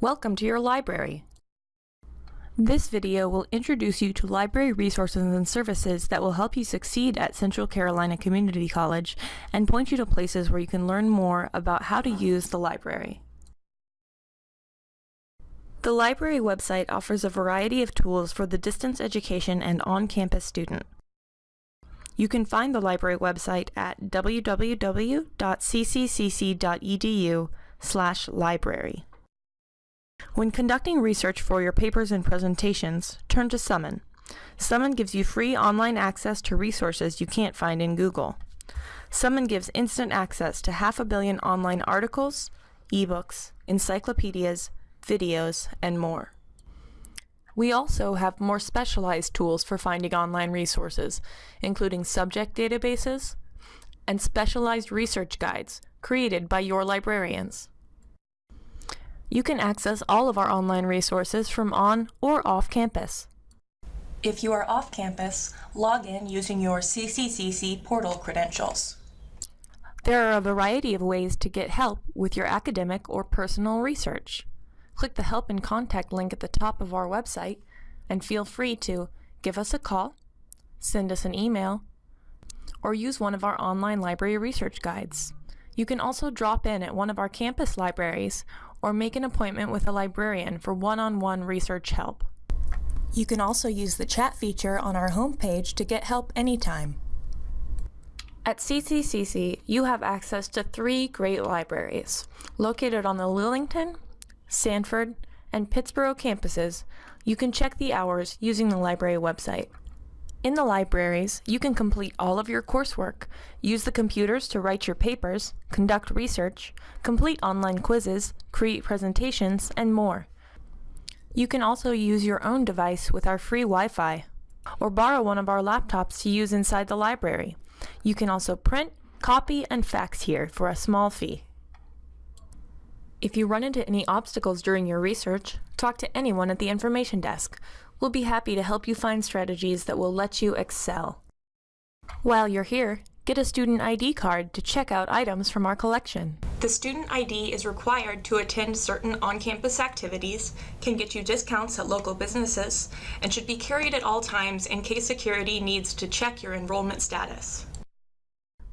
Welcome to your library. This video will introduce you to library resources and services that will help you succeed at Central Carolina Community College and point you to places where you can learn more about how to use the library. The library website offers a variety of tools for the distance education and on-campus student. You can find the library website at www.cccc.edu slash library. When conducting research for your papers and presentations, turn to Summon. Summon gives you free online access to resources you can't find in Google. Summon gives instant access to half a billion online articles, ebooks, encyclopedias, videos, and more. We also have more specialized tools for finding online resources, including subject databases and specialized research guides created by your librarians. You can access all of our online resources from on or off campus. If you are off campus, log in using your CCCC portal credentials. There are a variety of ways to get help with your academic or personal research. Click the Help and Contact link at the top of our website and feel free to give us a call, send us an email, or use one of our online library research guides. You can also drop in at one of our campus libraries or make an appointment with a librarian for one-on-one -on -one research help. You can also use the chat feature on our homepage to get help anytime. At CCCC, you have access to three great libraries, located on the Lillington, Sanford, and Pittsboro campuses. You can check the hours using the library website. In the libraries, you can complete all of your coursework, use the computers to write your papers, conduct research, complete online quizzes, create presentations, and more. You can also use your own device with our free Wi-Fi, or borrow one of our laptops to use inside the library. You can also print, copy, and fax here for a small fee. If you run into any obstacles during your research, talk to anyone at the information desk. We'll be happy to help you find strategies that will let you excel. While you're here, get a student ID card to check out items from our collection. The student ID is required to attend certain on-campus activities, can get you discounts at local businesses, and should be carried at all times in case security needs to check your enrollment status.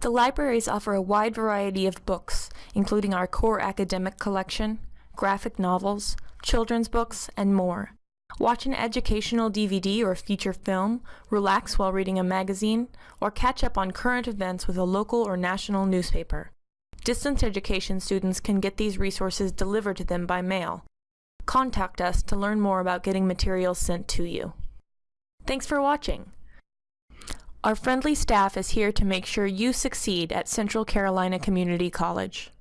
The libraries offer a wide variety of books, including our core academic collection, graphic novels, children's books, and more. Watch an educational DVD or feature film, relax while reading a magazine, or catch up on current events with a local or national newspaper. Distance education students can get these resources delivered to them by mail. Contact us to learn more about getting materials sent to you. Thanks for watching. Our friendly staff is here to make sure you succeed at Central Carolina Community College.